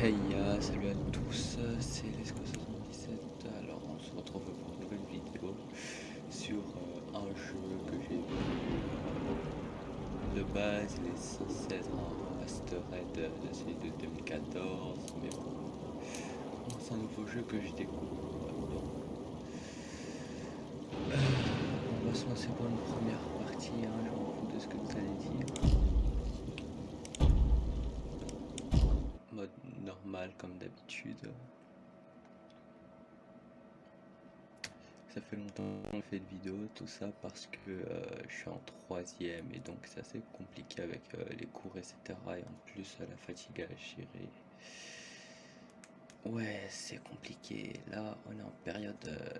Hey salut à tous, c'est Lesco77. Alors on se retrouve pour une nouvelle vidéo sur euh, un jeu que j'ai vu. De base, il est censé être de celui de 2014, mais bon, c'est un nouveau jeu que je découvre. Euh, on va pour une première partie, hein, je m'en fous de ce que vous allez dire. Normal comme d'habitude. Ça fait longtemps qu'on fait de vidéos, tout ça parce que euh, je suis en troisième et donc c'est assez compliqué avec euh, les cours etc. Et en plus la fatigue à gérer. Ouais, c'est compliqué. Là, on est en période euh,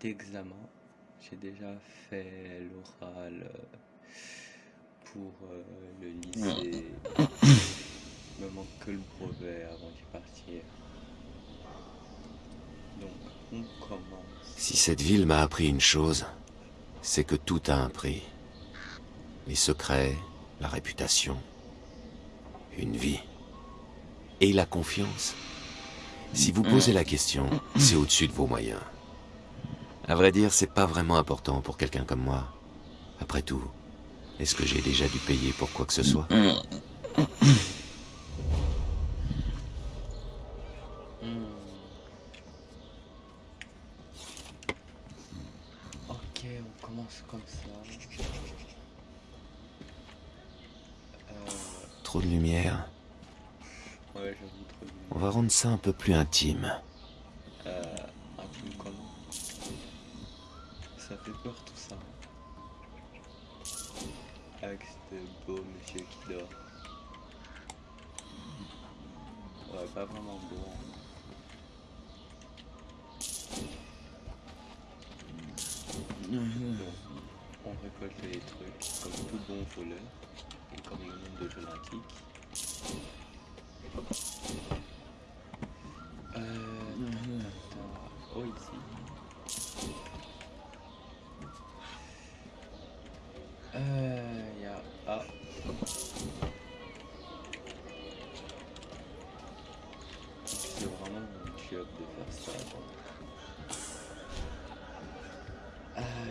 d'examen. J'ai déjà fait l'oral pour le lycée me manque que le brevet avant d'y partir. Donc, on commence. Si cette ville m'a appris une chose, c'est que tout a un prix. Les secrets, la réputation, une vie. Et la confiance. Si vous posez la question, c'est au-dessus de vos moyens. À vrai dire, c'est pas vraiment important pour quelqu'un comme moi. Après tout, est-ce que j'ai déjà dû payer pour quoi que ce soit? Un peu plus intime. Euh, intime comment Ça fait peur tout ça. Avec ce beau monsieur qui dort. Ouais, pas vraiment beau. Hein. on récolte les trucs comme tout bon voleur de faire ça.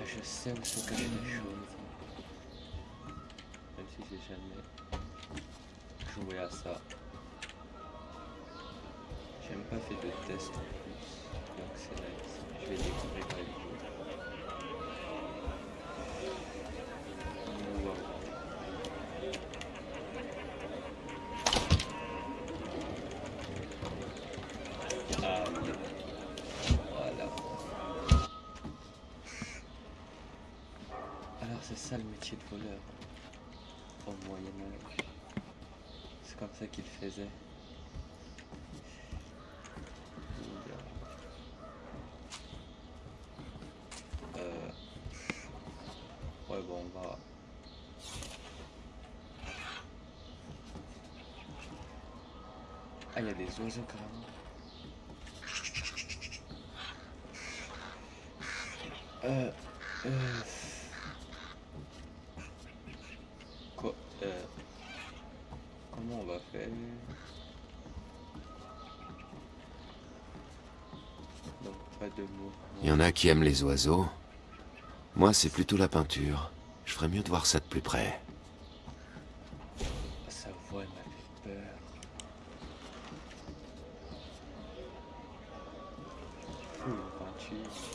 je sais où sont cachées les choses. Même si j'ai jamais joué à ça. J'ai même pas fait de test en plus. Donc c'est là, je vais découvrir la. Au Moyen Âge. C'est comme ça qu'il faisait. Euh... Ouais bon on va... Ah il y a des oiseaux carrément. Euh... Euh... on va faire Il y en a qui aiment les oiseaux. Moi, c'est plutôt la peinture. Je ferais mieux de voir ça de plus près. Sa voix m'a fait peur. peinture.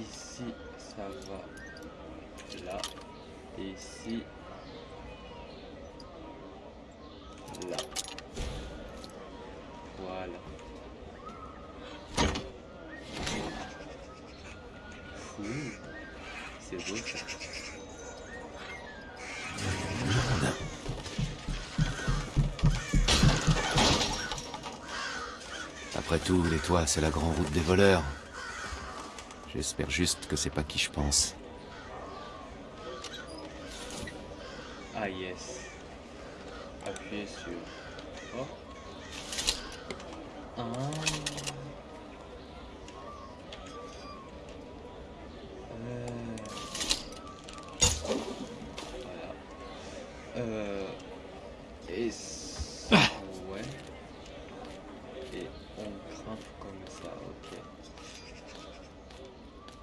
ici ça va. Là. Et ici. Là. Voilà. C'est beau ça. Après tout, les toits, c'est la grande route des voleurs. J'espère juste que c'est pas qui je pense. Ah yes. Appuyez sur... Oh. Ah. Euh. Voilà. Euh... Et... c- Ouais. Et on grimpe comme ça, ok.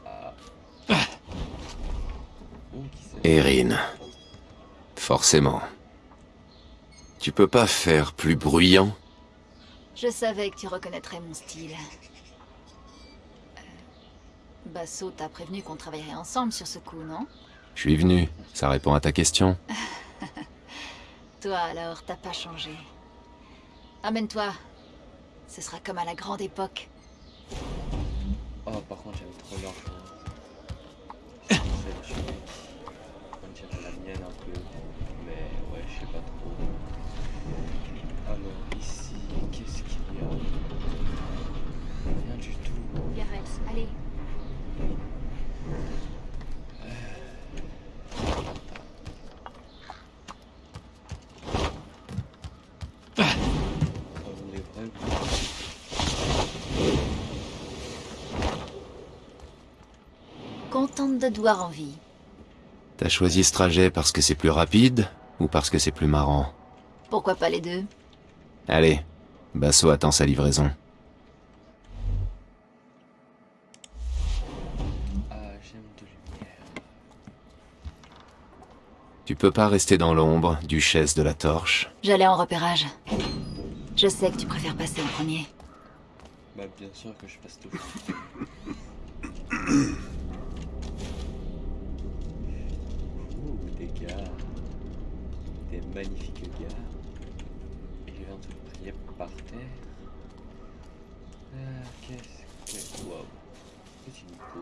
Ah. Oh, qui c'est Erin. Forcément. Tu peux pas faire plus bruyant? Je savais que tu reconnaîtrais mon style. Euh, Basso t'a prévenu qu'on travaillerait ensemble sur ce coup, non? Je suis venu. Ça répond à ta question. Toi alors, t'as pas changé. Amène-toi. Ce sera comme à la grande époque. De te voir en vie. T'as choisi ce trajet parce que c'est plus rapide ou parce que c'est plus marrant? Pourquoi pas les deux? Allez, Basso attend sa livraison. Ah, j'aime de lumière. Tu peux pas rester dans l'ombre, duchesse de la torche. J'allais en repérage. Je sais que tu préfères passer en premier. Bah, bien sûr que je passe tout. Ouh, des gars. Des magnifiques gars. Et je viens de prier par terre. Ah, qu'est-ce que. Waouh. Petit micro.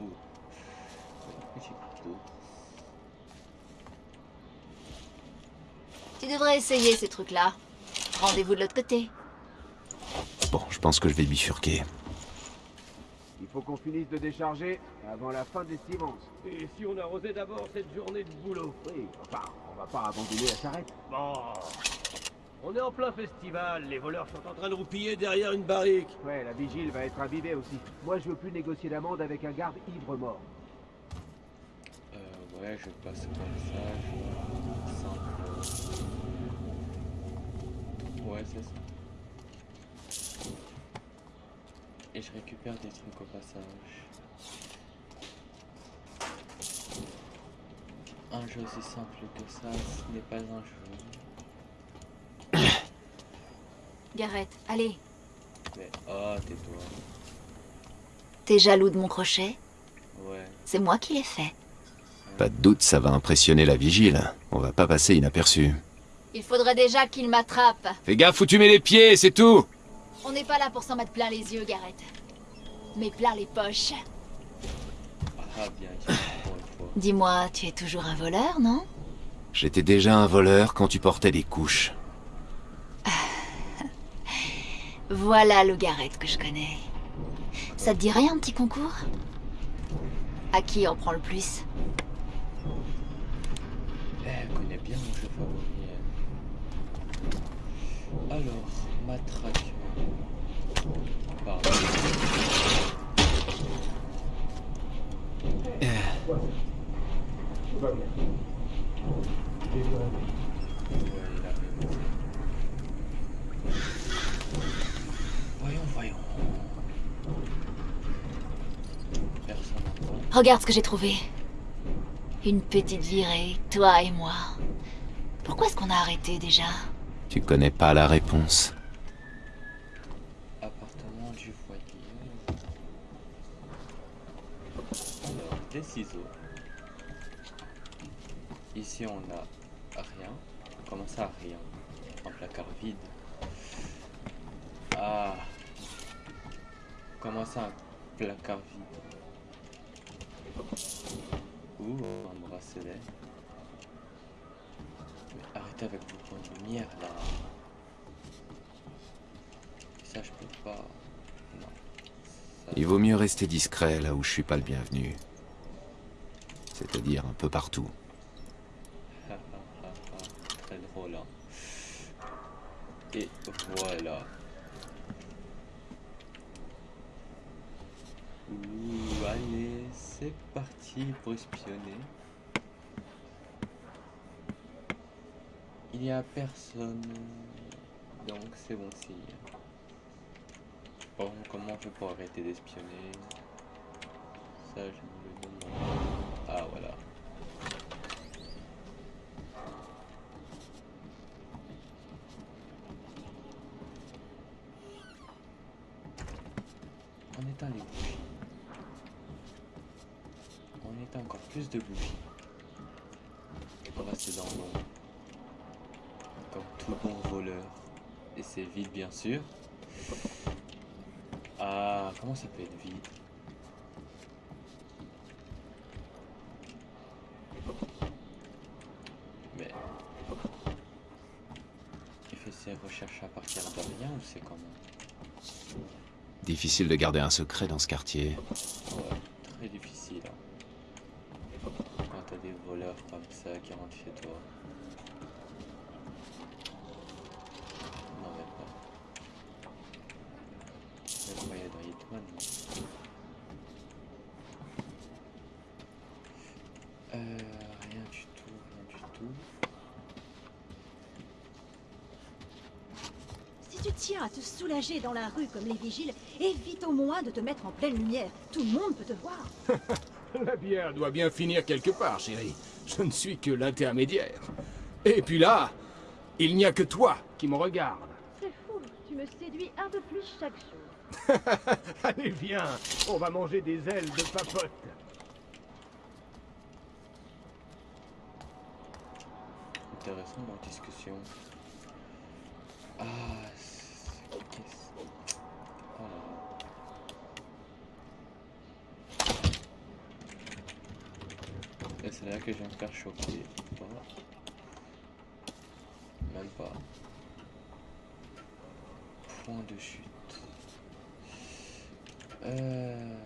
Oh. Petit micro. Tu devrais essayer ces trucs-là. Rendez-vous de l'autre côté. Bon, je pense que je vais bifurquer. Il faut qu'on finisse de décharger avant la fin des semences. Et si on arrosait d'abord cette journée de boulot? Oui, enfin, on va pas abandonner la charrette. Bon. On est en plein festival, les voleurs sont en train de roupiller derrière une barrique. Ouais, la vigile va être imbibée aussi. Moi, je veux plus négocier l'amende avec un garde ivre mort. Euh, ouais, je passe au passage. Simple. Ouais, c'est ça. Et je récupère des trucs au passage. Un jeu aussi simple que ça, ce n'est pas un jeu. Gareth, allez. Mais oh, tais-toi. T'es jaloux de mon crochet? Ouais. C'est moi qui l'ai fait. Pas de doute, ça va impressionner la vigile. On va pas passer inaperçu. Il faudrait déjà qu'il m'attrape. Fais gaffe où tu mets les pieds, c'est tout On n'est pas là pour s'en mettre plein les yeux, Gareth. Mais plein les poches. Ah, bien. Dis-moi, tu es toujours un voleur, non? J'étais déjà un voleur quand tu portais des couches. Voilà le Gareth que je connais. Ça te dirait un petit concours? À qui en prend le plus? Eh, elle connaît bien mon jeu favori. Alors, matraque. Voyons, voyons. Regarde ce que j'ai trouvé. Une petite virée, toi et moi. Pourquoi est-ce qu'on a arrêté déjà? Tu connais pas la réponse. Appartement du foyer. Alors, des ciseaux. Ici, on a rien. Comment ça, rien? Un placard vide. Ah. Comment ça, un placard vide? Ouh, un bracelet. Mais arrêtez avec vos points de lumière, là. Ça, je peux pas. Non. Ça, Il vaut mieux rester discret là où je suis pas le bienvenu. C'est-à-dire un peu partout. Très drôle, hein. Et voilà. Ouh, allez, c'est parti pour espionner. Il n'y a personne, donc c'est bon signe. Bon, comment je peux arrêter d'espionner? Ça, je. Ah, voilà. On éteint les bougies. On éteint encore plus de bougies. On reste dans l'ombre. Comme tout bon voleur. Et c'est vide bien sûr. Ah, comment ça peut être vide Mais... Il fait ses recherches à partir c'est comment Difficile de garder un secret dans ce quartier. Ouais, très difficile. hein. Quand t'as des voleurs comme ça qui rentrent chez toi. Non, mais pas. Il y a dans Hitman non Euh, rien du tout, rien du tout. Si tu tiens à te soulager dans la rue comme les vigiles, évite au moins de te mettre en pleine lumière. Tout le monde peut te voir. La bière doit bien finir quelque part, chérie. Je ne suis que l'intermédiaire. Et puis là, il n'y a que toi qui me regarde. C'est fou, tu me séduis un peu plus chaque jour. Allez, viens, on va manger des ailes de papote. Intéressant dans discussion. Ah, c'est là que je vais me faire choquer. Pas. Même pas. Point de chute. Euh...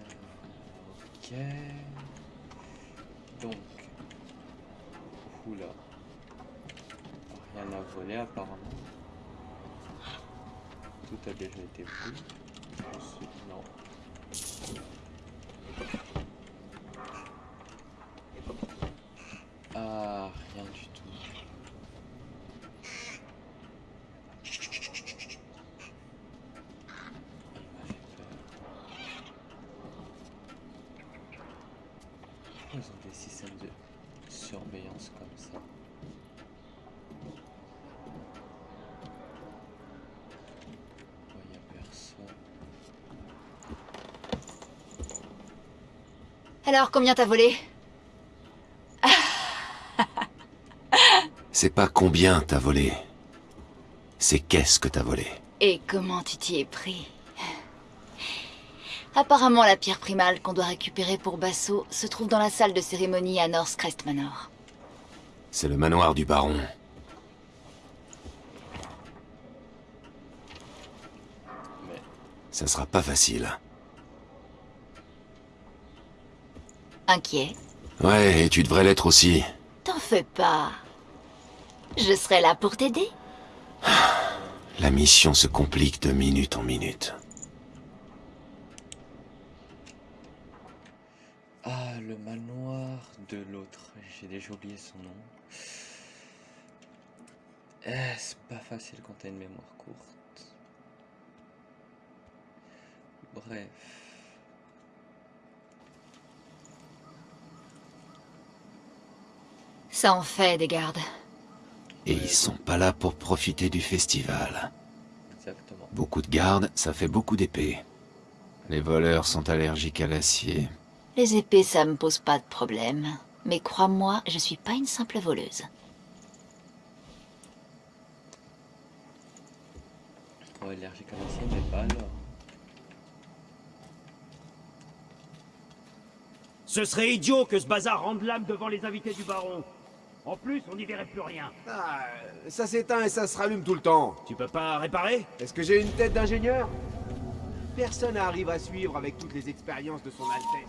Ok. Donc. Oula. Rien à voler apparemment. Tout a déjà été pris. Non. Ah, rien du tout. Il m'a fait peur. Pourquoi ils ont des systèmes de surveillance comme ça Pourquoi il n'y a personne Alors, combien t'as volé C'est pas combien t'as volé. C'est qu'est-ce que t'as volé. Et comment tu t'y es pris Apparemment, la pierre primale qu'on doit récupérer pour Basso se trouve dans la salle de cérémonie à North Crest Manor. C'est le manoir du baron. Mais Ça sera pas facile. Inquiet Ouais, et tu devrais l'être aussi. T'en fais pas. Je serai là pour t'aider. La mission se complique de minute en minute. Ah, le manoir de l'autre. J'ai déjà oublié son nom. Eh, c'est pas facile quand t'as une mémoire courte. Bref. Ça en fait des gardes. Et ils sont pas là pour profiter du festival. Exactement. Beaucoup de gardes, ça fait beaucoup d'épées. Les voleurs sont allergiques à l'acier. Les épées, ça me pose pas de problème. Mais crois-moi, je suis pas une simple voleuse. Oh, allergique à l'acier, mais pas alors. Ce serait idiot que ce bazar rende l'âme devant les invités du baron. En plus, on n'y verrait plus rien. Ah, ça s'éteint et ça se rallume tout le temps. Tu peux pas réparer? Est-ce que j'ai une tête d'ingénieur? Personne n'arrive à suivre avec toutes les expériences de son Altesse.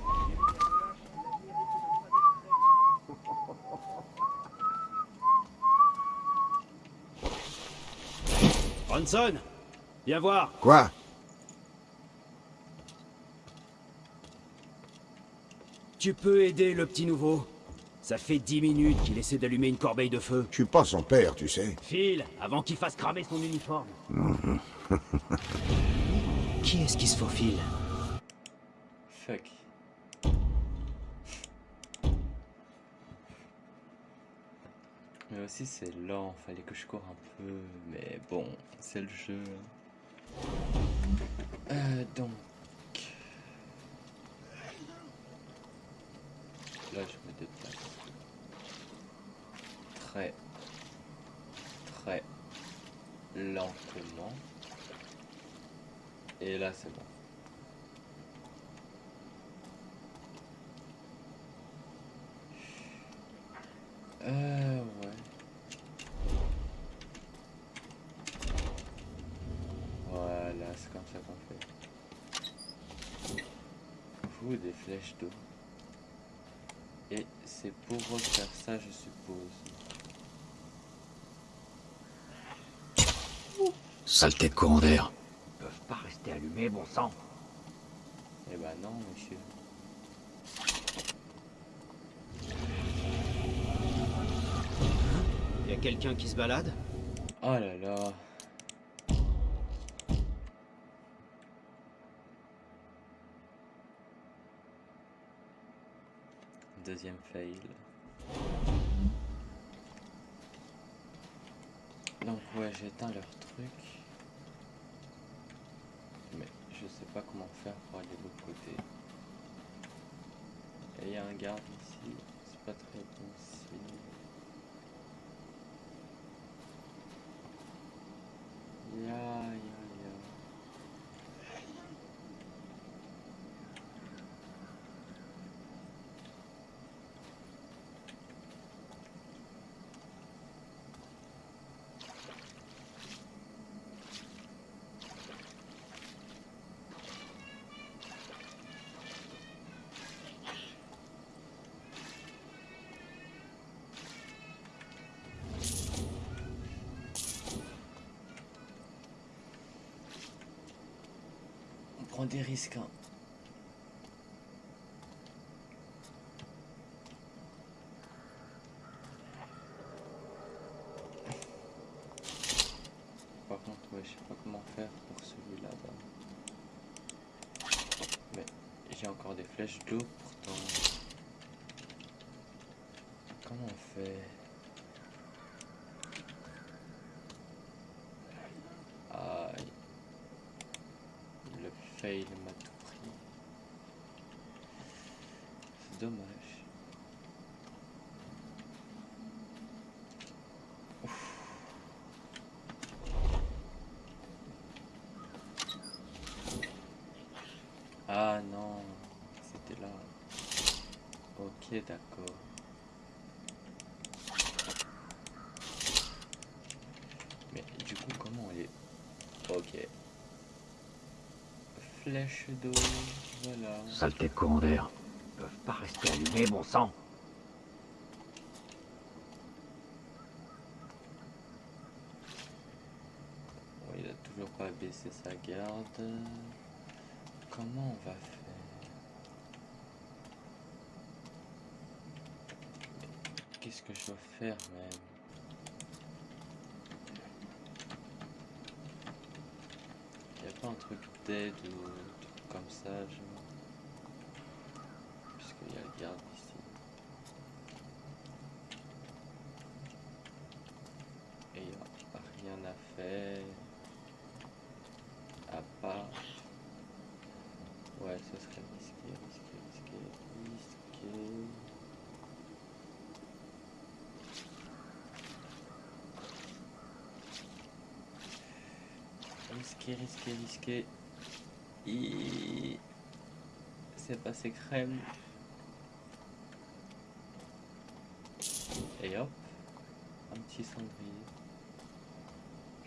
Bronson Viens voir. Quoi? Tu peux aider le petit nouveau? Ça fait dix minutes qu'il essaie d'allumer une corbeille de feu. Je suis pas son père, tu sais. File, avant qu'il fasse cramer son uniforme. qui est-ce qui se faufile? Fuck. Mais aussi c'est lent, fallait que je cours un peu, mais bon, c'est le jeu. Euh, donc... Là je. Très... Lentement. Et là c'est bon. Euh. Voilà, c'est comme ça qu'on fait. Vous, des flèches d'eau. Et c'est pour refaire ça, je suppose. Saleté de courant d'air. Ils peuvent pas rester allumés, bon sang. Eh ben non, monsieur. Y a quelqu'un qui se balade? Oh là là. Deuxième fail. Donc ouais, j'éteins leur truc. Mais je sais pas comment faire pour aller de l'autre côté. Et il y a un garde ici. C'est pas très bon. Ya, ya, ya. On prend des risques. hein. Par contre, je sais pas comment faire pour celui-là. bas Mais j'ai encore des flèches d'eau pourtant. Comment on fait Aïe. Le fail m'a tout pris. C'est dommage. Ah non, c'était là. Ok, d'accord. Mais du coup, comment on est... Ok. Flèche d'eau, voilà. Saleté courant d'air. Pas rester allumés, bon sang. Il a toujours pas baissé sa garde. Comment on va faire? Qu'est-ce que je dois faire même? Y a pas un truc d'aide ou comme ça, genre Puisqu'il y a le garde ici. Et il a rien à faire. À part. Ouais, ce serait risqué, risqué, risqué, risqué. Risqué, risqué, risqué. Et... C'est passé crème. Et hop. un petit cendrier.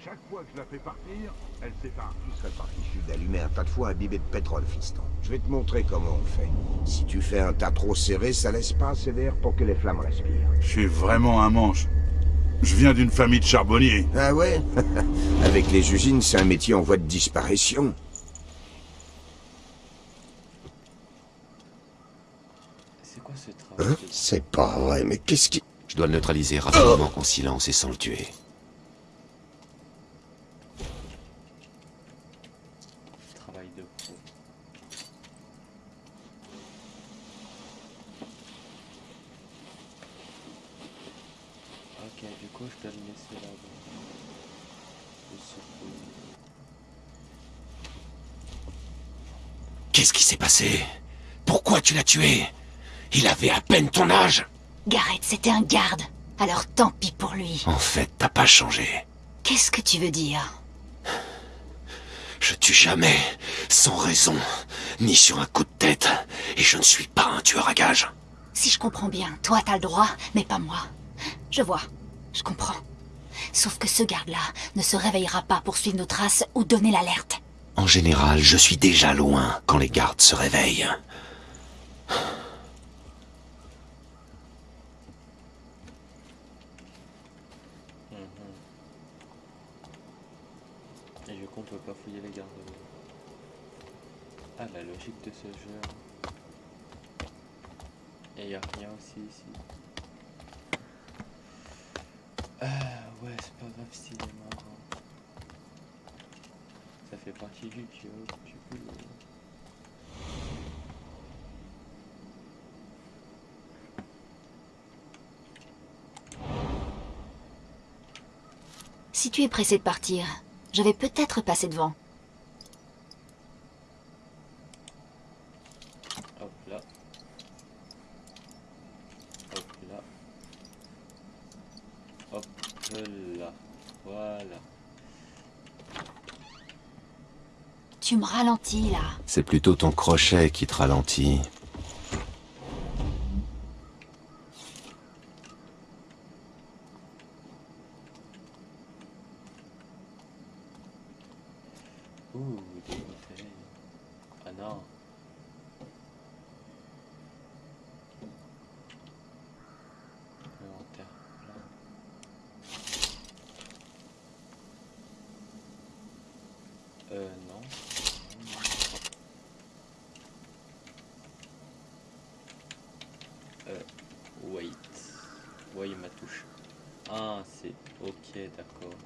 Chaque fois que je la fais partir, elle s'épargne. Tu serais parti sud d'allumer un tas de foie imbibé de pétrole, fiston. Je vais te montrer comment on fait. Si tu fais un tas trop serré, ça laisse pas assez d'air pour que les flammes respirent. Je suis vraiment un manche. Je viens d'une famille de charbonniers. Ah ouais? Avec les usines, c'est un métier en voie de disparition. C'est quoi ce travail Hein? C'est pas vrai, mais qu'est-ce qui... Je dois le neutraliser rapidement en silence et sans le tuer. Travail de pro. Ok, du coup, je dois le laisser là-bas. Le secouer. Qu'est-ce qui s'est passé? Pourquoi tu l'as tué? Il avait à peine ton âge Gareth, c'était un garde. Alors tant pis pour lui. En fait, t'as pas changé. Qu'est-ce que tu veux dire? Je tue jamais, sans raison, ni sur un coup de tête, et je ne suis pas un tueur à gages. Si je comprends bien, toi t'as le droit, mais pas moi. Je vois, je comprends. Sauf que ce garde-là ne se réveillera pas pour suivre nos traces ou donner l'alerte. En général, je suis déjà loin quand les gardes se réveillent. Et du coup, on peut pas fouiller les gardes. Ah, la logique de ce jeu. Et y a rien aussi ici. Ah, ouais, c'est pas grave s'il est mort. Ça fait partie du job, du. Si tu es pressé de partir, je vais peut-être passer devant. Hop là. Hop là. Hop là. Voilà. C'est plutôt ton crochet qui te ralentit. Ouh, des bouteilles. Ah non. Inventaire plein. Euh, non. Euh, wait. Ouais, il m'a touché. Ah, c'est... Ok, d'accord.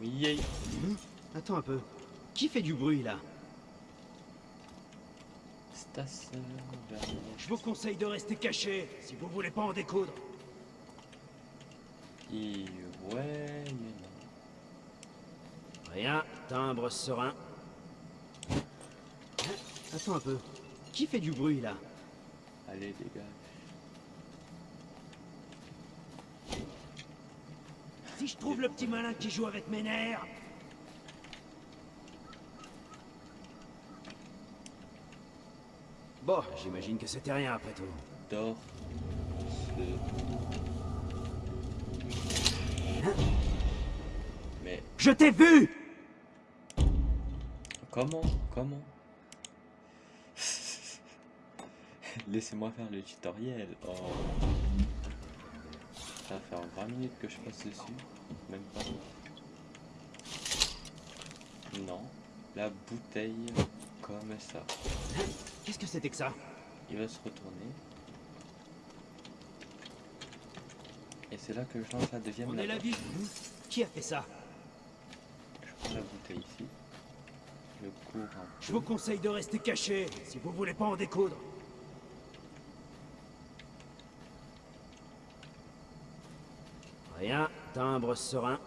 Oui, yay. Attends un peu. Qui fait du bruit là vers Je vous conseille de rester caché si vous voulez pas en découdre. Et ouais, mais non. Rien, timbre serein. Attends un peu. Qui fait du bruit là? Allez, dégage. Si je trouve le petit malin qui joue avec mes nerfs. Bon, j'imagine que c'était rien après tout. Dors. Mais Je t'ai vu comment? Comment? Laissez-moi faire le tutoriel. Oh. Ça va faire 20 minutes que je passe dessus. Même pas. Non. La bouteille comme ça. Qu'est-ce que c'était que ça? Il va se retourner. Et c'est là que je lance la deuxième On est la ville. Qui a fait ça? Je prends la bouteille ici. Je cours un Je vous conseille de rester caché si vous voulez pas en découdre. Rien, timbre serein.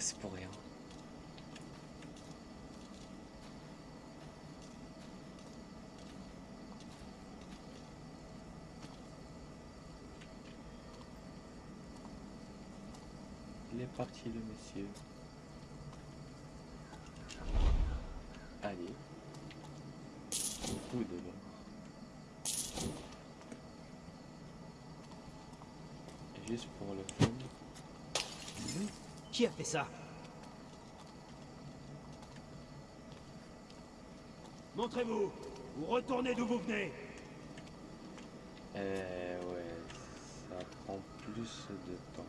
stresse pour rien. Il est parti le monsieur. Allez. Beaucoup de Juste pour le. Qui a fait ça Montrez-vous Ou retournez d'où vous venez Euh, ouais, ça prend plus de temps.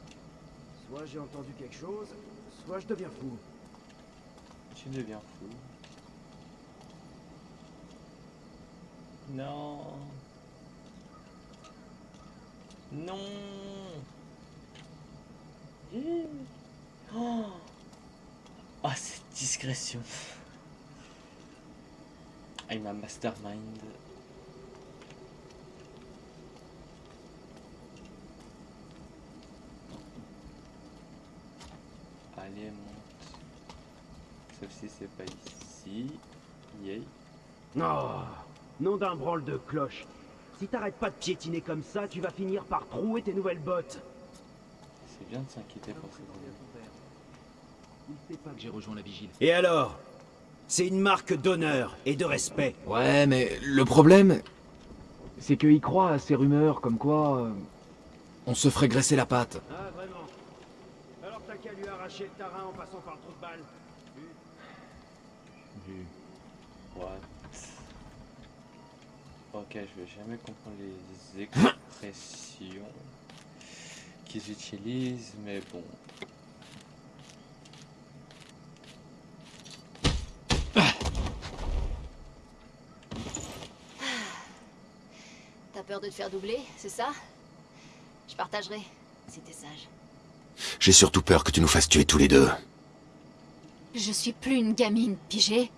Soit j'ai entendu quelque chose, soit je deviens fou. Tu deviens fou. Non. Non. Eh. Oh. Ah, cette discrétion. I'm a mastermind. Allez, monte. Sauf si c'est pas ici. Yay. Oh, nom d'un branle de cloche. Si t'arrêtes pas de piétiner comme ça, tu vas finir par trouer tes nouvelles bottes. C'est bien de s'inquiéter pour ces élèves. Il sait pas que j'ai rejoint la vigile. Et alors C'est une marque d'honneur et de respect. Ouais, mais le problème, c'est qu'il croit à ces rumeurs comme quoi euh, on se ferait graisser la patte. Ah, vraiment Alors t'as qu'à lui arracher le tarin en passant par le trou de balle. What Ok, je vais jamais comprendre les expressions qu'ils utilisent, mais bon. Peur de te faire doubler, c'est ça? Je partagerai, si t'es sage. J'ai surtout peur que tu nous fasses tuer tous les deux. Je suis plus une gamine, pigé.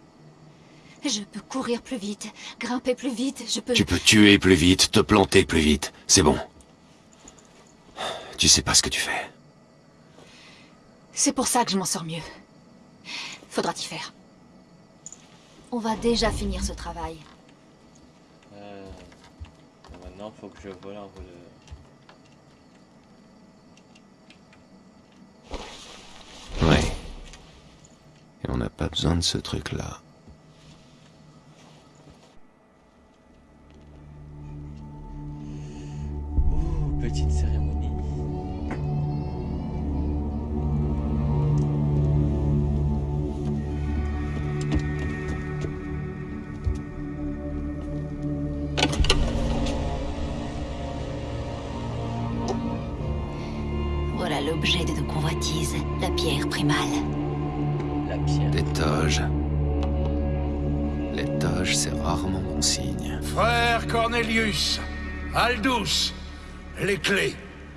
Je peux courir plus vite, grimper plus vite, je peux... Tu peux tuer plus vite, te planter plus vite. C'est bon. Tu sais pas ce que tu fais. C'est pour ça que je m'en sors mieux. Faudra t'y faire. On va déjà finir ce travail. Maintenant, faut que je vole un voleur. Ouais. Et on n'a pas besoin de ce truc-là. Ouh, petite cérémonie. Frère Cornelius, Aldous, les clés,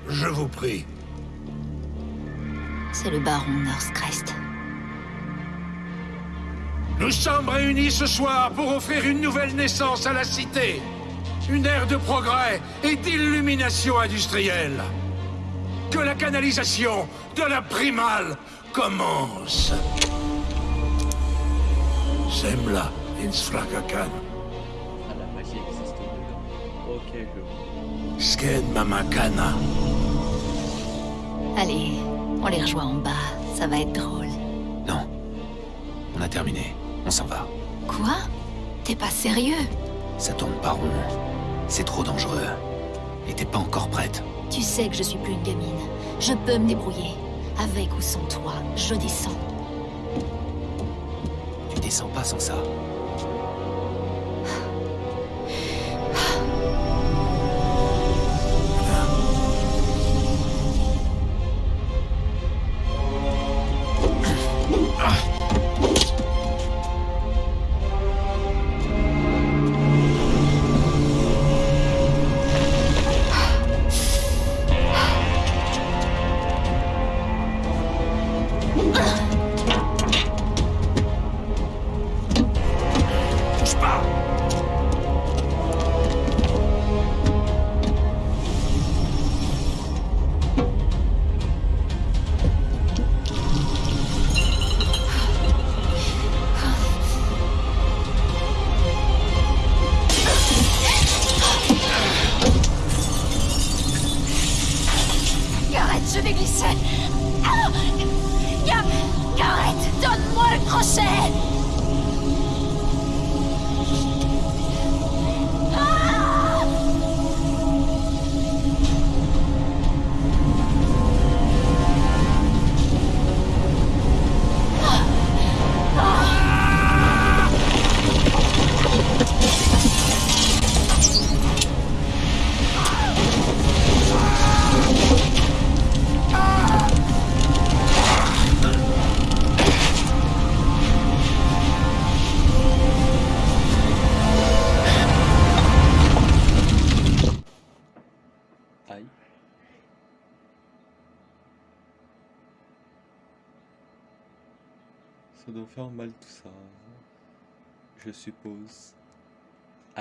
je vous prie. C'est le baron Northcrest. Nous sommes réunis ce soir pour offrir une nouvelle naissance à la cité. Une ère de progrès et d'illumination industrielle. Que la canalisation de la primale commence. Semla Sken Mamakana. Allez, on les rejoint en bas, ça va être drôle. Non. On a terminé. On s'en va. Quoi? T'es pas sérieux? Ça tourne pas rond. C'est trop dangereux. Et t'es pas encore prête. Tu sais que je suis plus une gamine. Je peux me débrouiller. Avec ou sans toi, je descends. Tu descends pas sans ça.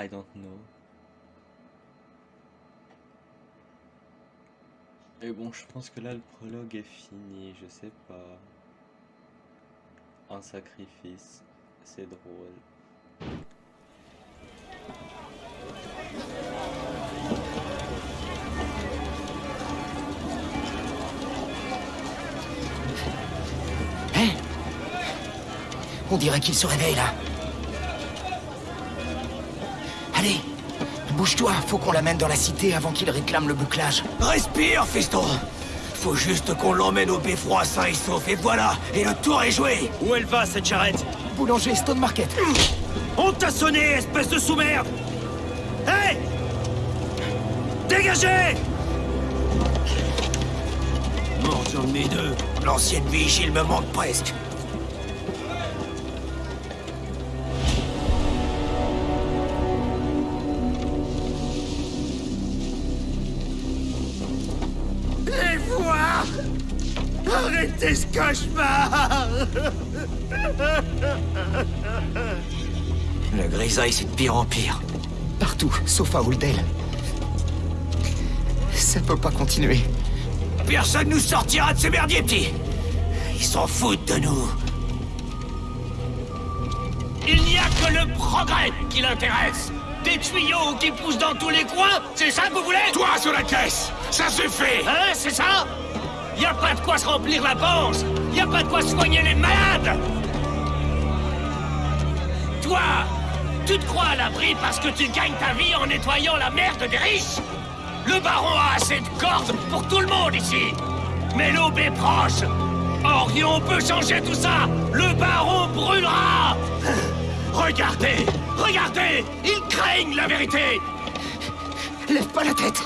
I don't know. Et bon, je pense que là le prologue est fini, je sais pas. Un sacrifice, c'est drôle. On dirait qu'il se réveille là. Bouge-toi, faut qu'on l'amène dans la cité avant qu'il réclame le bouclage. Respire, fiston. Faut juste qu'on l'emmène au beffroi sain et sauf, et voilà Et le tour est joué. Où elle va, cette charrette? Boulanger Stone Market. On t'a sonné, espèce de sous-merde. Hé Dégagez! Mort sur le nez d'eux. L'ancienne vigile me manque presque Le grisaille, c'est de pire en pire. Partout, sauf à Holdel. Ça peut pas continuer. Personne nous sortira de ce merdier, petit Ils s'en foutent de nous Il n'y a que le progrès qui l'intéresse Des tuyaux qui poussent dans tous les coins, c'est ça que vous voulez? Toi sur la caisse Ça suffit Hein, c'est ça? Y a pas de quoi se remplir la panse. Y a pas de quoi soigner les malades. Toi, tu te crois à l'abri parce que tu gagnes ta vie en nettoyant la merde des riches. Le baron a assez de cordes pour tout le monde ici. Mais l'aube est proche. Orion peut changer tout ça. Le baron brûlera. Regardez Regardez Ils craignent la vérité. Lève pas la tête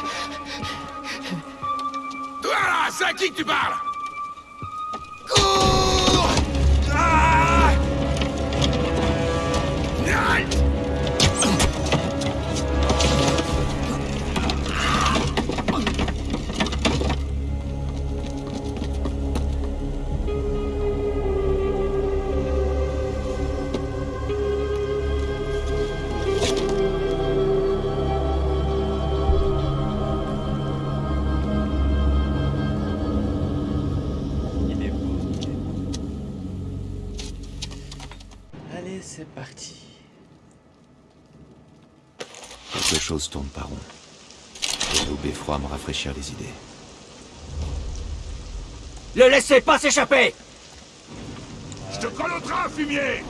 Toi là, c'est à qui que tu parles? Cours Allez, c'est parti. Quelque chose tourne par rond. Et l'eau beffroi me rafraîchir les idées. Le laissez pas s'échapper Je te colle au train, fumier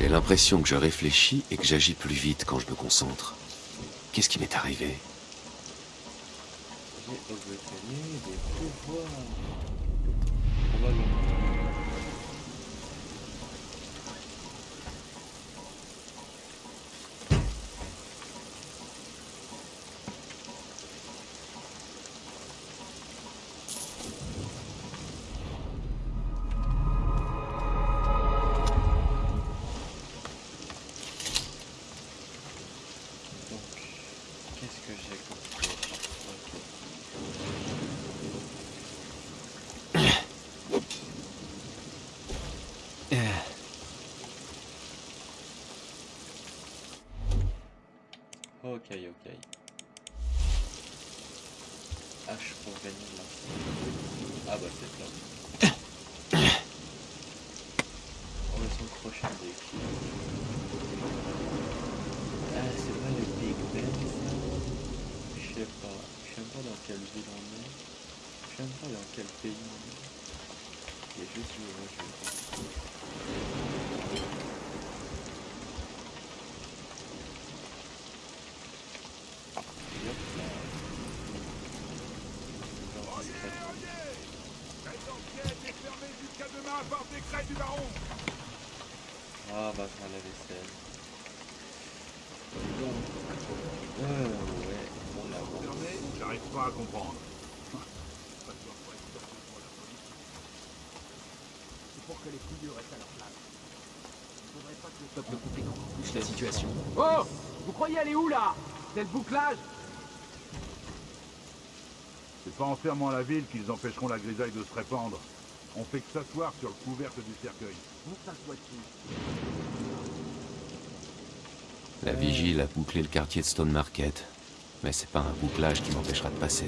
J'ai l'impression que je réfléchis et que j'agis plus vite quand je me concentre. Qu'est-ce qui m'est arrivé? Ok, ok. H pour gagner la Ah bah c'est là. On va s'encrocher avec qui Ah c'est pas le Big Ben ça? Je sais pas. Je sais pas dans quelle ville on est. Je sais pas dans quel pays on est. Il y a juste le Ah bah faire la vaisselle. Donc, euh, ouais, on l'a J'arrive pas à comprendre. C'est pour que les couilleux restent à leur place. Il faudrait pas que le peuple complique encore plus la situation. Oh Vous croyez aller où là? C'est le bouclage? C'est pas en fermant la ville qu'ils empêcheront la grisaille de se répandre. On fait que s'asseoir sur le couvercle du cercueil. On s'assoit dessus. La vigile a bouclé le quartier de Stone Market. Mais c'est pas un bouclage qui m'empêchera de passer.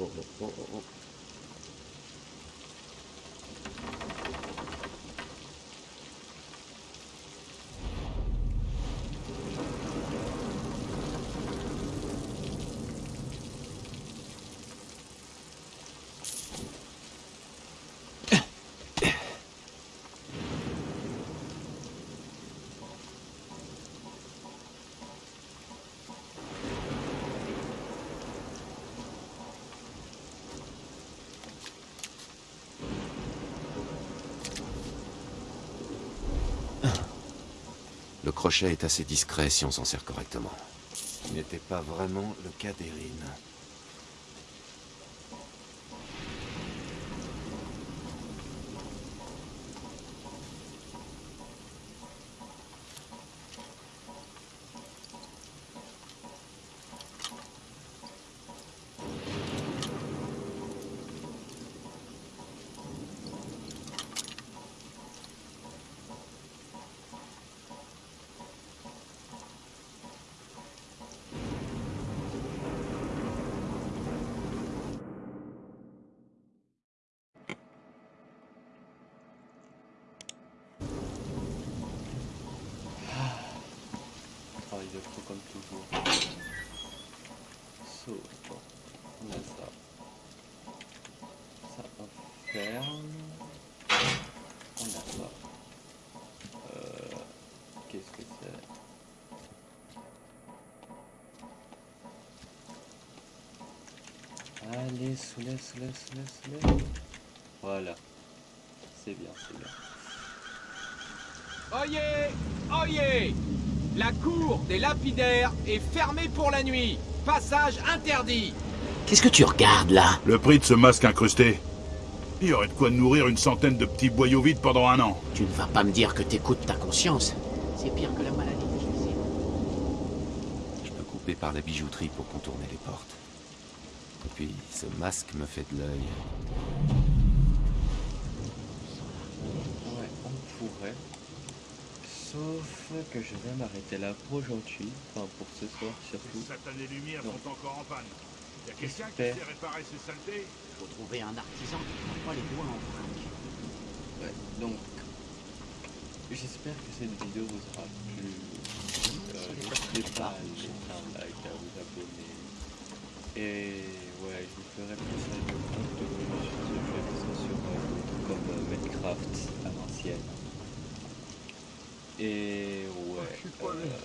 おおおおお Le crochet est assez discret si on s'en sert correctement. Ce n'était pas vraiment le cas d'Erin. Travail de pro comme toujours. So, bon, on a ça. Ça ferme. On a ça. Euh, Qu'est-ce que c'est Allez, soulève, soulève, soulève, soulève. Voilà. C'est bien, c'est bien. Oyez Oyez La cour des lapidaires est fermée pour la nuit. Passage interdit. Qu'est-ce que tu regardes là? Le prix de ce masque incrusté. Il y aurait de quoi nourrir une centaine de petits boyaux vides pendant un an. Tu ne vas pas me dire que t'écoutes ta conscience. C'est pire que la maladie. Je peux couper par la bijouterie pour contourner les portes. Et puis, ce masque me fait de l'œil. Ouais, on pourrait. Sauf que je vais m'arrêter là pour aujourd'hui, enfin pour ce soir surtout. Les satanées lumières sont encore en panne. Y a quelqu'un qui sait réparer ces saletés Faut trouver un artisan qui ne prend pas les doigts en vrac. Ouais, donc j'espère que cette vidéo vous aura plu. Euh, N'hésitez pas à vous abonner. Et ouais, je vous ferai plus ça de contenu sur euh, comme euh, Minecraft à l'ancienne. Et ouais. euh,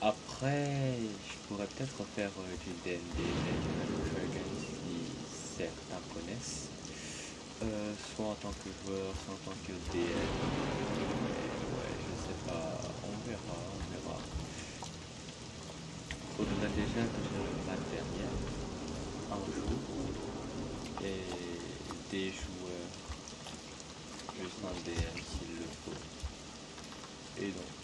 après, je pourrais peut-être faire euh, du Dragons si certains connaissent. Euh, soit en tant que joueur, soit en tant que DM. Et ouais, je sais pas, on verra, verra. Faudra déjà que le matériel un jour et des joueurs, juste un DM s'il le faut. Et donc,